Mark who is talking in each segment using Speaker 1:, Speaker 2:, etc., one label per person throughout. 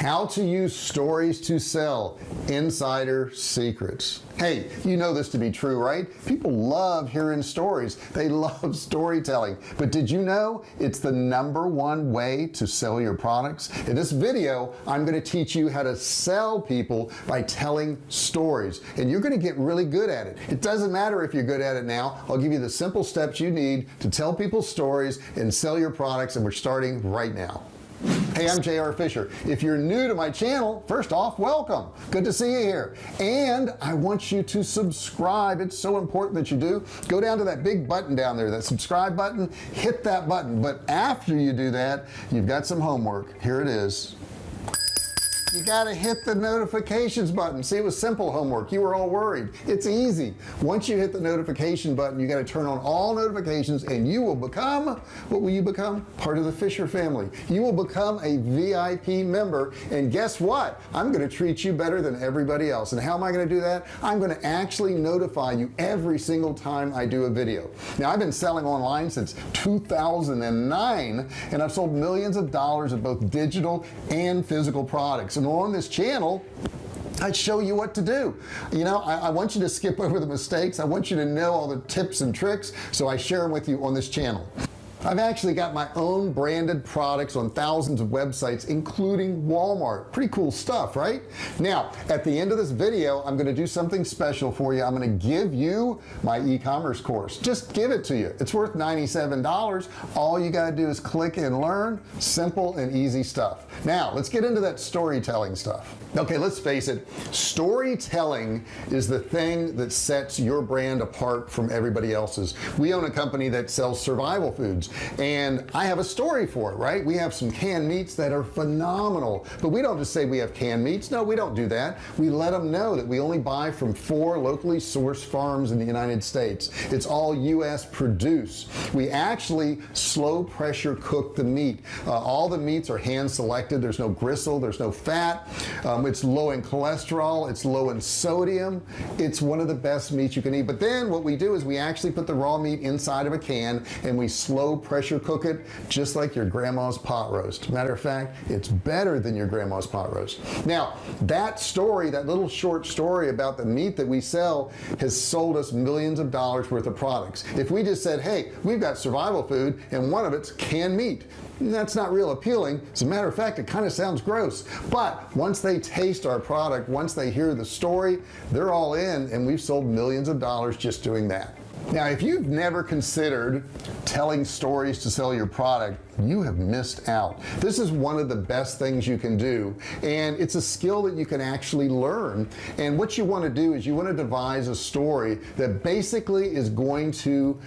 Speaker 1: how to use stories to sell insider secrets. Hey you know this to be true right? People love hearing stories. They love storytelling. But did you know it's the number one way to sell your products? In this video I'm going to teach you how to sell people by telling stories and you're going to get really good at it. It doesn't matter if you're good at it now. I'll give you the simple steps you need to tell people stories and sell your products and we're starting right now hey I'm JR Fisher. If you're new to my channel first off welcome. Good to see you here. And I want you to subscribe. It's so important that you do. Go down to that big button down there that subscribe button. Hit that button. But after you do that you've got some homework. Here it is you got to hit the notifications button. See it was simple homework. You were all worried. It's easy. Once you hit the notification button you got to turn on all notifications and you will become what will you become? Part of the Fisher family. You will become a VIP member. And guess what? I'm to treat you better than everybody else. And how am I to do that? I'm to actually notify you every single time I do a video. Now I've been selling online since 2009 and I've sold millions of dollars of both digital and physical products and on this channel I show you what to do. You know I, I, want you to skip over the mistakes. I want you to know all the tips and tricks so I share them with you on this channel I've actually got my own branded products on thousands of websites including Walmart. Pretty cool stuff right? Now at the end of this video I'm going to do something special for you. I'm going to give you my e-commerce course. Just give it to you. It's worth $97 all you got to do is click and learn. Simple and easy stuff. Now let's get into that storytelling stuff. Okay let's face it. Storytelling is the thing that sets your brand apart from everybody else's. We own a company that sells survival foods and I have a story for it right? We have some canned meats that are phenomenal. But we don't just say we have canned meats. No we don't do that. We let them know that we only buy from four locally sourced farms in the United States. It's all US produce we actually slow pressure cook the meat. Uh, all the meats are hand selected. There's no gristle. There's no fat. Um, it's low in cholesterol. It's low in sodium. It's one of the best meats you can eat. But then what we do is we actually put the raw meat inside of a can and we slow pressure cook it just like your grandma's pot roast. Matter of fact it's better than your grandma's pot roast. Now that story that little short story about the meat that we sell has sold us millions of dollars worth of products. If we just said hey we've got survival food and one of it's canned meat that's not real appealing. As a matter of fact it kind of sounds gross. But once they taste our product once they hear the story they're all in and we've sold millions of dollars just doing that now if you've never considered telling stories to sell your product you have missed out. This is one of the best things you can do and it's a skill that you can actually learn. And what you want to do is you want to devise a story that basically is going to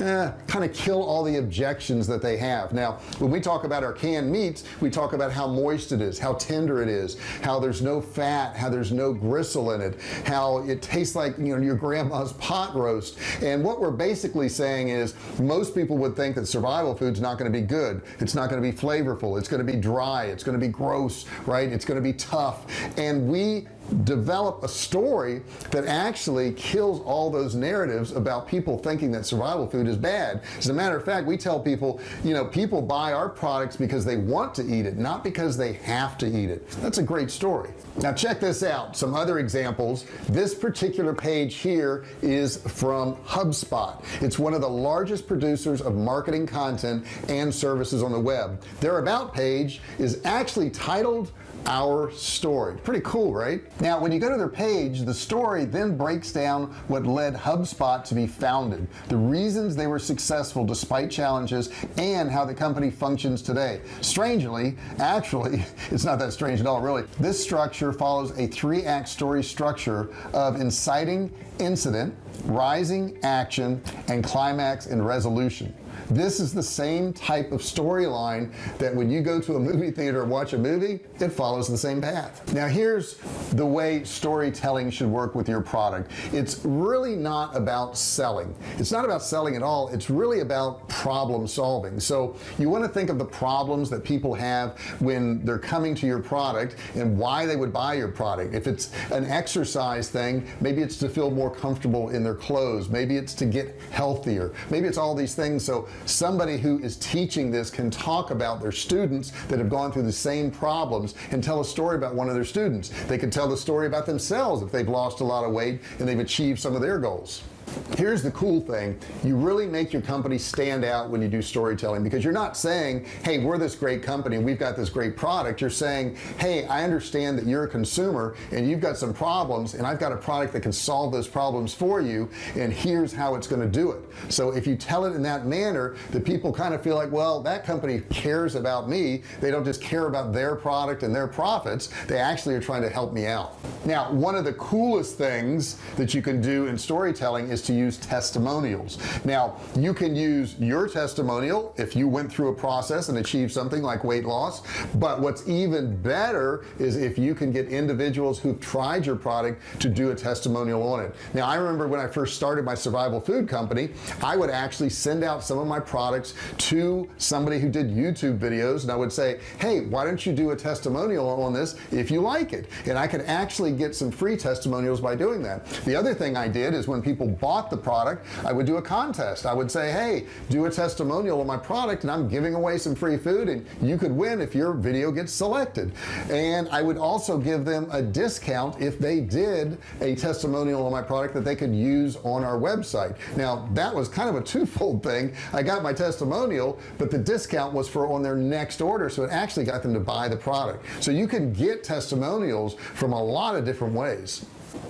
Speaker 1: eh, kind of kill all the objections that they have. Now when we talk about our canned meats we talk about how moist it is how tender it is how there's no fat how there's no gristle in it how it tastes like you know your grandma's pot roast. And what we're basically saying is most people would think that survival food's not going to be good good. It's not going to be flavorful. It's going to be dry. It's going to be gross right? It's going to be tough. And we develop a story that actually kills all those narratives about people thinking that survival food is bad. As a matter of fact we tell people you know people buy our products because they want to eat it not because they have to eat it. That's a great story. Now check this out. Some other examples. This particular page here is from HubSpot. It's one of the largest producers of marketing content and services on the web. Their about page is actually titled our story. Pretty cool right? Now when you go to their page the story then breaks down what led HubSpot to be founded the reasons they were successful despite challenges and how the company functions today. Strangely actually it's not that strange at all really. This structure follows a three-act story structure of inciting incident rising action and climax and resolution this is the same type of storyline that when you go to a movie theater and watch a movie it follows the same path. Now here's the way storytelling should work with your product. It's really not about selling. It's not about selling at all. It's really about problem solving. So you want to think of the problems that people have when they're coming to your product and why they would buy your product. If it's an exercise thing maybe it's to feel more comfortable in their clothes. Maybe it's to get healthier. Maybe it's all these things. So somebody who is teaching this can talk about their students that have gone through the same problems and tell a story about one of their students. They could tell the story about themselves if they've lost a lot of weight and they've achieved some of their goals here's the cool thing. You really make your company stand out when you do storytelling because you're not saying hey we're this great company we've got this great product. You're saying hey I understand that you're a consumer and you've got some problems and I've got a product that can solve those problems for you and here's how it's going to do it. So if you tell it in that manner the people kind of feel like well that company cares about me. They don't just care about their product and their profits. They actually are trying to help me out. Now one of the coolest things that you can do in storytelling is to use testimonials. Now you can use your testimonial if you went through a process and achieved something like weight loss but what's even better is if you can get individuals who've tried your product to do a testimonial on it. Now I remember when I first started my survival food company I would actually send out some of my products to somebody who did YouTube videos and I would say hey why don't you do a testimonial on this if you like it? And I could actually get some free testimonials by doing that. The other thing I did is when people bought the product I would do a contest. I would say hey do a testimonial of my product and I'm giving away some free food and you could win if your video gets selected. And I would also give them a discount if they did a testimonial on my product that they could use on our website. Now that was kind of a twofold thing. I got my testimonial but the discount was for on their next order so it actually got them to buy the product. So you can get testimonials from a lot of different ways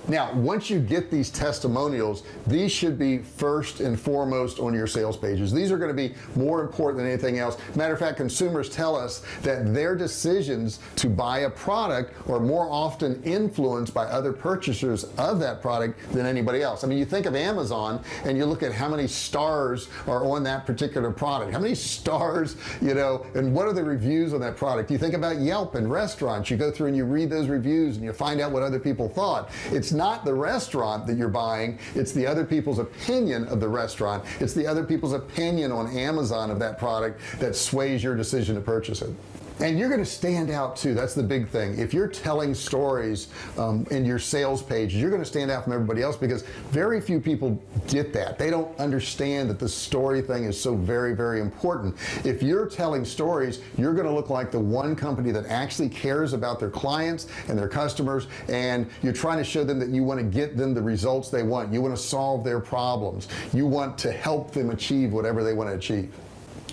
Speaker 1: now once you get these testimonials these should be first and foremost on your sales pages. These are going to be more important than anything else. Matter of fact consumers tell us that their decisions to buy a product are more often influenced by other purchasers of that product than anybody else. I mean you think of Amazon and you look at how many stars are on that particular product. How many stars you know and what are the reviews on that product? You think about Yelp and restaurants. You go through and you read those reviews and you find out what other people thought. It's not the restaurant that you're buying it's the other people's opinion of the restaurant. It's the other people's opinion on Amazon of that product that sways your decision to purchase it and you're going to stand out too that's the big thing. If you're telling stories um, in your sales page you're going to stand out from everybody else because very few people get that. They don't understand that the story thing is so very very important. If you're telling stories you're going to look like the one company that actually cares about their clients and their customers and you're trying to show them that you want to get them the results they want. You want to solve their problems. You want to help them achieve whatever they want to achieve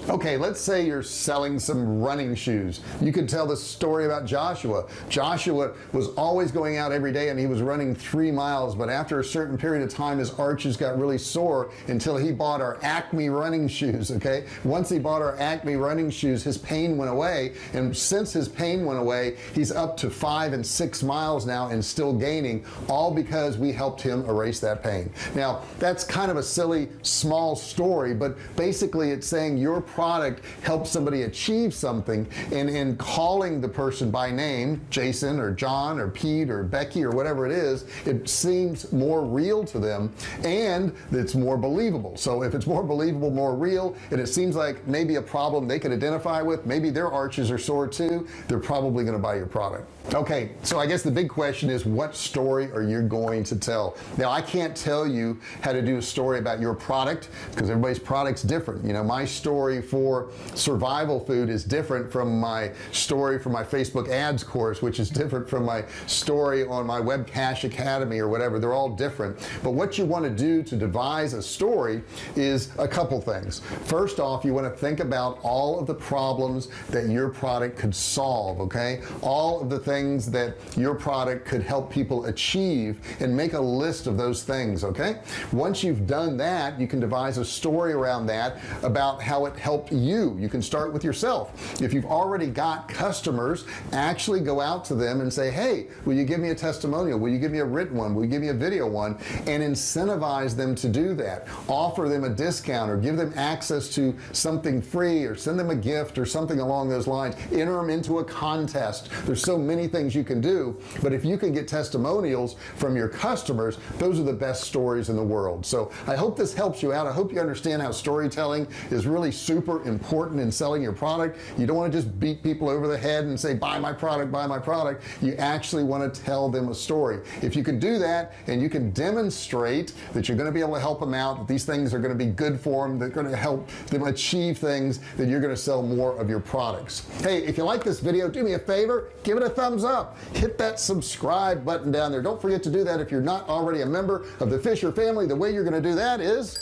Speaker 1: okay let's say you're selling some running shoes. You could tell the story about Joshua. Joshua was always going out every day and he was running three miles but after a certain period of time his arches got really sore until he bought our Acme running shoes okay? Once he bought our Acme running shoes his pain went away. And since his pain went away he's up to five and six miles now and still gaining all because we helped him erase that pain. Now that's kind of a silly small story but basically it's saying your product helps somebody achieve something and in calling the person by name Jason or John or Pete or Becky or whatever it is it seems more real to them and it's more believable. So if it's more believable more real and it seems like maybe a problem they can identify with maybe their arches are sore too they're probably going to buy your product. Okay so I guess the big question is what story are you going to tell? Now I can't tell you how to do a story about your product because everybody's product's different. You know my story for survival food is different from my story for my Facebook ads course which is different from my story on my web cache academy or whatever. They're all different. But what you want to do to devise a story is a couple things. First off you want to think about all of the problems that your product could solve okay? All of the things that your product could help people achieve and make a list of those things okay? Once you've done that you can devise a story around that about how it helps help you. You can start with yourself. If you've already got customers actually go out to them and say hey will you give me a testimonial? Will you give me a written one? Will you give me a video one? And incentivize them to do that. Offer them a discount or give them access to something free or send them a gift or something along those lines. Enter them into a contest. There's so many things you can do. But if you can get testimonials from your customers those are the best stories in the world. So I hope this helps you out. I hope you understand how storytelling is really super important in selling your product. You don't want to just beat people over the head and say buy my product buy my product. You actually want to tell them a story. If you can do that and you can demonstrate that you're going to be able to help them out that these things are going to be good for them they're going to help them achieve things then you're going to sell more of your products. Hey if you like this video do me a favor give it a thumbs up. Hit that subscribe button down there. Don't forget to do that if you're not already a member of the Fisher family. The way you're going to do that is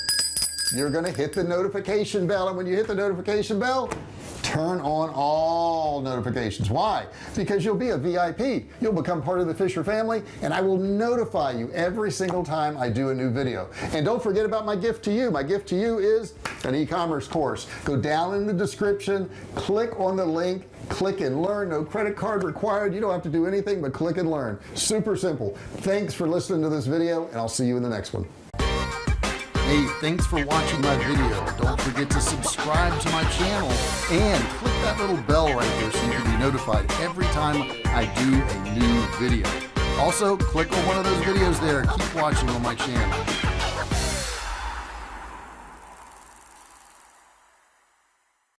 Speaker 1: you're to hit the notification bell and when you hit the notification bell turn on all notifications. Why? Because you'll be a VIP you'll become part of the Fisher family and I will notify you every single time I do a new video. And don't forget about my gift to you. My gift to you is an e-commerce course. Go down in the description click on the link click and learn. No credit card required. You don't have to do anything but click and learn. Super simple. Thanks for listening to this video and I'll see you in the next one hey thanks for watching my video. Don't forget to subscribe to my channel and click that little bell right there so you can be notified every time I do a new video. Also click on one of those videos there. Keep watching on my channel